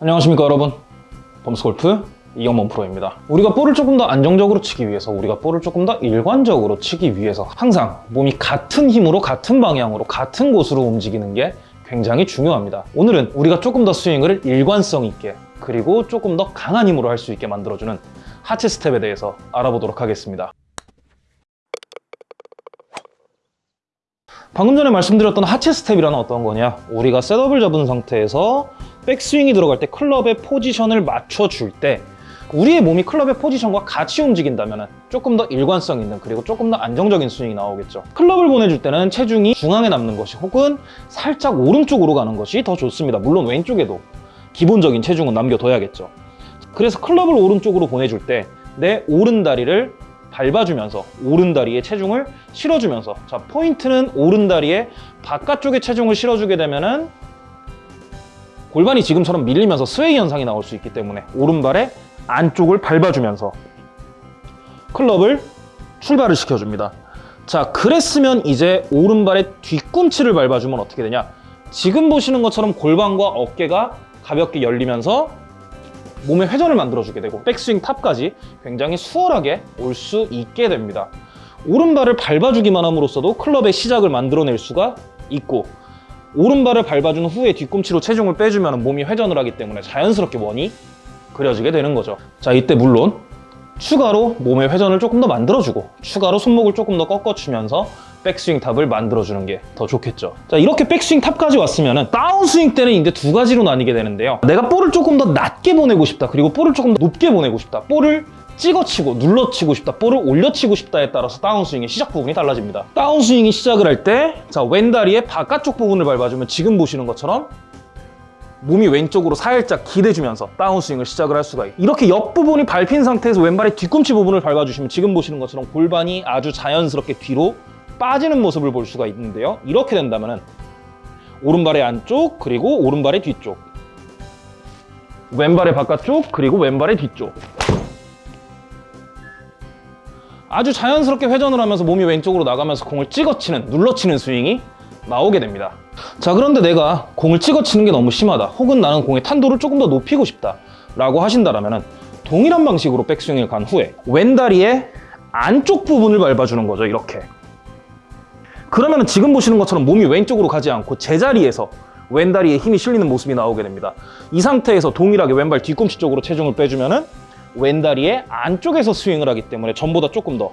안녕하십니까 여러분. 범스골프 이영범 프로입니다. 우리가 볼을 조금 더 안정적으로 치기 위해서 우리가 볼을 조금 더 일관적으로 치기 위해서 항상 몸이 같은 힘으로 같은 방향으로 같은 곳으로 움직이는 게 굉장히 중요합니다. 오늘은 우리가 조금 더 스윙을 일관성 있게 그리고 조금 더 강한 힘으로 할 수 있게 만들어주는 하체 스텝에 대해서 알아보도록 하겠습니다. 방금 전에 말씀드렸던 하체 스텝이라는 어떤 거냐? 우리가 setup을 잡은 상태에서 백스윙이 들어갈 때 클럽의 포지션을 맞춰줄 때 우리의 몸이 클럽의 포지션과 같이 움직인다면 조금 더 일관성 있는 그리고 조금 더 안정적인 스윙이 나오겠죠. 클럽을 보내줄 때는 체중이 중앙에 남는 것이 혹은 살짝 오른쪽으로 가는 것이 더 좋습니다. 물론 왼쪽에도 기본적인 체중은 남겨둬야겠죠. 그래서 클럽을 오른쪽으로 보내줄 때 내 오른 다리를 밟아주면서 오른 다리에 체중을 실어주면서 자 포인트는 오른 다리에 바깥쪽에 체중을 실어주게 되면 은 골반이 지금처럼 밀리면서 스웨이 현상이 나올 수 있기 때문에 오른발의 안쪽을 밟아주면서 클럽을 출발을 시켜줍니다. 자, 그랬으면 이제 오른발의 뒤꿈치를 밟아주면 어떻게 되냐? 지금 보시는 것처럼 골반과 어깨가 가볍게 열리면서 몸의 회전을 만들어주게 되고 백스윙 탑까지 굉장히 수월하게 올 수 있게 됩니다. 오른발을 밟아주기만 함으로써도 클럽의 시작을 만들어낼 수가 있고 오른발을 밟아준 후에 뒤꿈치로 체중을 빼주면 몸이 회전을 하기 때문에 자연스럽게 원이 그려지게 되는 거죠. 자, 이때 물론 추가로 몸의 회전을 조금 더 만들어주고 추가로 손목을 조금 더 꺾어주면서 백스윙 탑을 만들어주는 게 더 좋겠죠. 자, 이렇게 백스윙 탑까지 왔으면 다운스윙 때는 이제 두 가지로 나뉘게 되는데요. 내가 볼을 조금 더 낮게 보내고 싶다. 그리고 볼을 조금 더 높게 보내고 싶다. 볼을 찍어치고 눌러치고 싶다 볼을 올려치고 싶다에 따라서 다운스윙의 시작 부분이 달라집니다. 다운스윙이 시작을 할 때 자 왼다리의 바깥쪽 부분을 밟아주면 지금 보시는 것처럼 몸이 왼쪽으로 살짝 기대주면서 다운스윙을 시작을 할 수가 있고 이렇게 옆부분이 밟힌 상태에서 왼발의 뒤꿈치 부분을 밟아주시면 지금 보시는 것처럼 골반이 아주 자연스럽게 뒤로 빠지는 모습을 볼 수가 있는데요. 이렇게 된다면 오른발의 안쪽 그리고 오른발의 뒤쪽 왼발의 바깥쪽 그리고 왼발의 뒤쪽 아주 자연스럽게 회전을 하면서 몸이 왼쪽으로 나가면서 공을 찍어치는 눌러치는 스윙이 나오게 됩니다. 자 그런데 내가 공을 찍어치는 게 너무 심하다. 혹은 나는 공의 탄도를 조금 더 높이고 싶다. 라고 하신다면 동일한 방식으로 백스윙을 간 후에 왼다리의 안쪽 부분을 밟아주는 거죠 이렇게. 그러면 지금 보시는 것처럼 몸이 왼쪽으로 가지 않고 제자리에서 왼다리에 힘이 실리는 모습이 나오게 됩니다. 이 상태에서 동일하게 왼발 뒤꿈치 쪽으로 체중을 빼주면은 왼다리의 안쪽에서 스윙을 하기 때문에 전보다 조금 더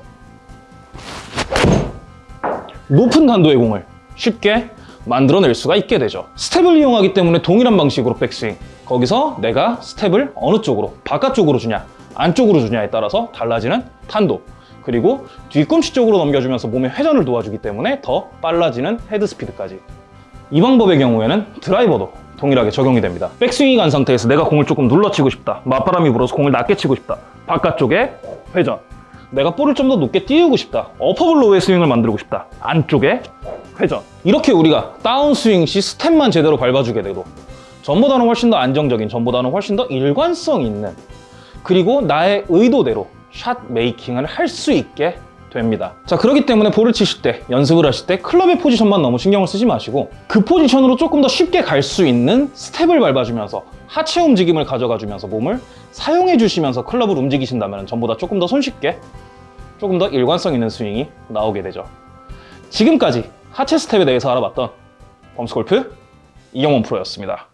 높은 탄도의 공을 쉽게 만들어낼 수가 있게 되죠. 스텝을 이용하기 때문에 동일한 방식으로 백스윙. 거기서 내가 스텝을 어느 쪽으로 바깥쪽으로 주냐 안쪽으로 주냐에 따라서 달라지는 탄도. 그리고 뒤꿈치 쪽으로 넘겨주면서 몸의 회전을 도와주기 때문에 더 빨라지는 헤드 스피드까지. 이 방법의 경우에는 드라이버도 동일하게 적용이 됩니다. 백스윙이 간 상태에서 내가 공을 조금 눌러치고 싶다. 맞바람이 불어서 공을 낮게 치고 싶다. 바깥쪽에 회전. 내가 볼을 좀 더 높게 띄우고 싶다. 어퍼블 로우의 스윙을 만들고 싶다. 안쪽에 회전. 이렇게 우리가 다운스윙 시 스텝만 제대로 밟아주게 되고 전보다는 훨씬 더 안정적인 전보다는 훨씬 더 일관성 있는 그리고 나의 의도대로 shot making을 할 수 있게 됩니다. 자 그렇기 때문에 볼을 치실 때 연습을 하실 때 클럽의 포지션만 너무 신경을 쓰지 마시고 그 포지션으로 조금 더 쉽게 갈 수 있는 스텝을 밟아주면서 하체 움직임을 가져가 주면서 몸을 사용해 주시면서 클럽을 움직이신다면 전보다 조금 더 손쉽게 조금 더 일관성 있는 스윙이 나오게 되죠. 지금까지 하체 스텝에 대해서 알아봤던 범스골프 이영원 프로였습니다